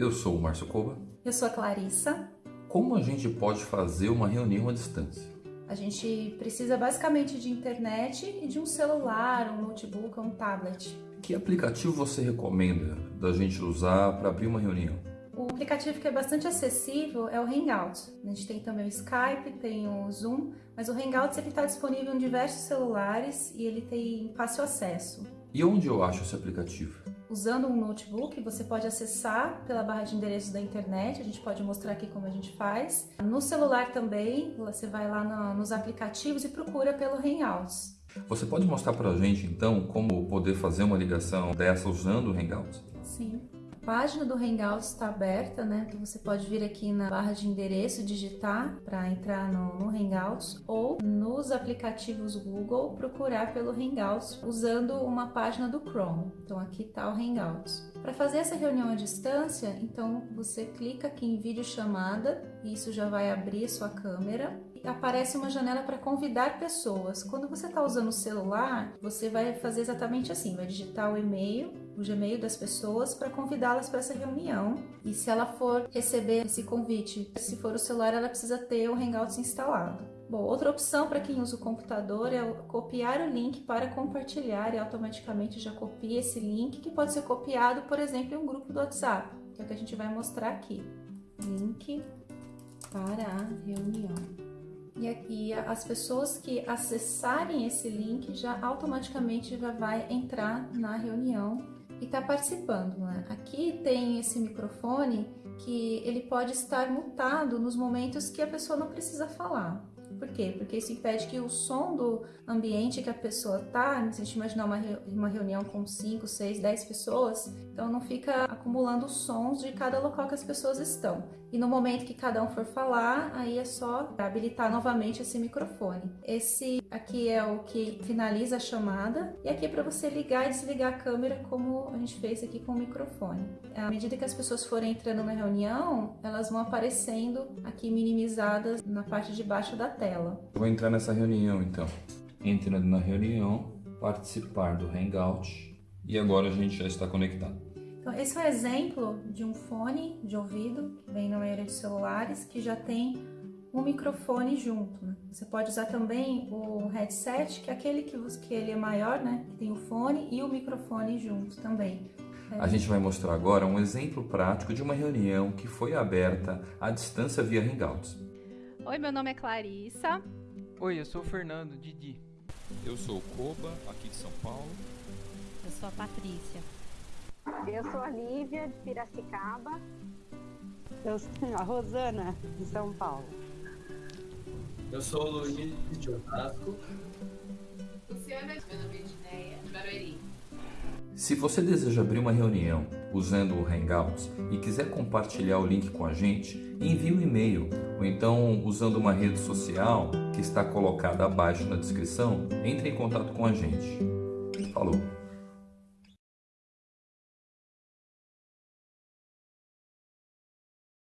Eu sou o Márcio Coba. Eu sou a Clarissa. Como a gente pode fazer uma reunião à distância? A gente precisa basicamente de internet e de um celular, um notebook ou um tablet. Que aplicativo você recomenda da gente usar para abrir uma reunião? O aplicativo que é bastante acessível é o Hangouts. A gente tem também o Skype, tem o Zoom, mas o Hangouts está disponível em diversos celulares e ele tem fácil acesso. E onde eu acho esse aplicativo? Usando um notebook, você pode acessar pela barra de endereços da internet, a gente pode mostrar aqui como a gente faz. No celular também, você vai lá no, nos aplicativos e procura pelo Hangouts. Você pode mostrar para a gente, então, como poder fazer uma ligação dessa usando o Hangouts? Sim. Página do Hangouts está aberta, né? Então você pode vir aqui na barra de endereço, digitar para entrar no, no, Hangouts ou nos aplicativos Google procurar pelo Hangouts usando uma página do Chrome. Então aqui está o Hangouts. Para fazer essa reunião à distância, então você clica aqui em vídeo chamada e isso já vai abrir sua câmera aparece uma janela para convidar pessoas. Quando você está usando o celular, você vai fazer exatamente assim, vai digitar o e-mail, o Gmail das pessoas para convidá-las para essa reunião. E se ela for receber esse convite, se for o celular, ela precisa ter o Hangouts instalado. Bom, outra opção para quem usa o computador é copiar o link para compartilhar e automaticamente já copia esse link que pode ser copiado, por exemplo, em um grupo do WhatsApp, que é o que a gente vai mostrar aqui. Link para a reunião. E aqui as pessoas que acessarem esse link já automaticamente já vai entrar na reunião e está participando. Né? Aqui tem esse microfone que ele pode estar mutado nos momentos que a pessoa não precisa falar. Por quê? Porque isso impede que o som do ambiente que a pessoa tá, se a gente imaginar uma, uma reunião com 5, 6, 10 pessoas, então não fica acumulando sons de cada local que as pessoas estão. E no momento que cada um for falar, aí é só habilitar novamente esse microfone. Esse aqui é o que finaliza a chamada e aqui é para você ligar e desligar a câmera como a gente fez aqui com o microfone. À medida que as pessoas forem entrando na reunião, elas vão aparecendo aqui minimizadas na parte de baixo da tela. Vou entrar nessa reunião então. Entrando na reunião, participar do Hangout e agora a gente já está conectado. Então, esse é um exemplo de um fone de ouvido, que vem na maioria dos celulares, que já tem um microfone junto. Né? Você pode usar também o headset, que é aquele que, que ele é maior, né? que tem o fone e o microfone junto também. A gente vai mostrar agora um exemplo prático de uma reunião que foi aberta à distância via Hangouts. Oi, meu nome é Clarissa. Oi, eu sou o Fernando, Didi. Eu sou o Koba, aqui de São Paulo. Eu sou a Patrícia. Eu sou a Lívia, de Piracicaba. Eu sou a Rosana, de São Paulo. Eu sou o Luiz, de Osasco. Luciana, meu nome é Edneia, de Barueri. Se você deseja abrir uma reunião usando o Hangouts e quiser compartilhar o link com a gente, envie um e-mail ou então usando uma rede social que está colocada abaixo na descrição, entre em contato com a gente. Falou!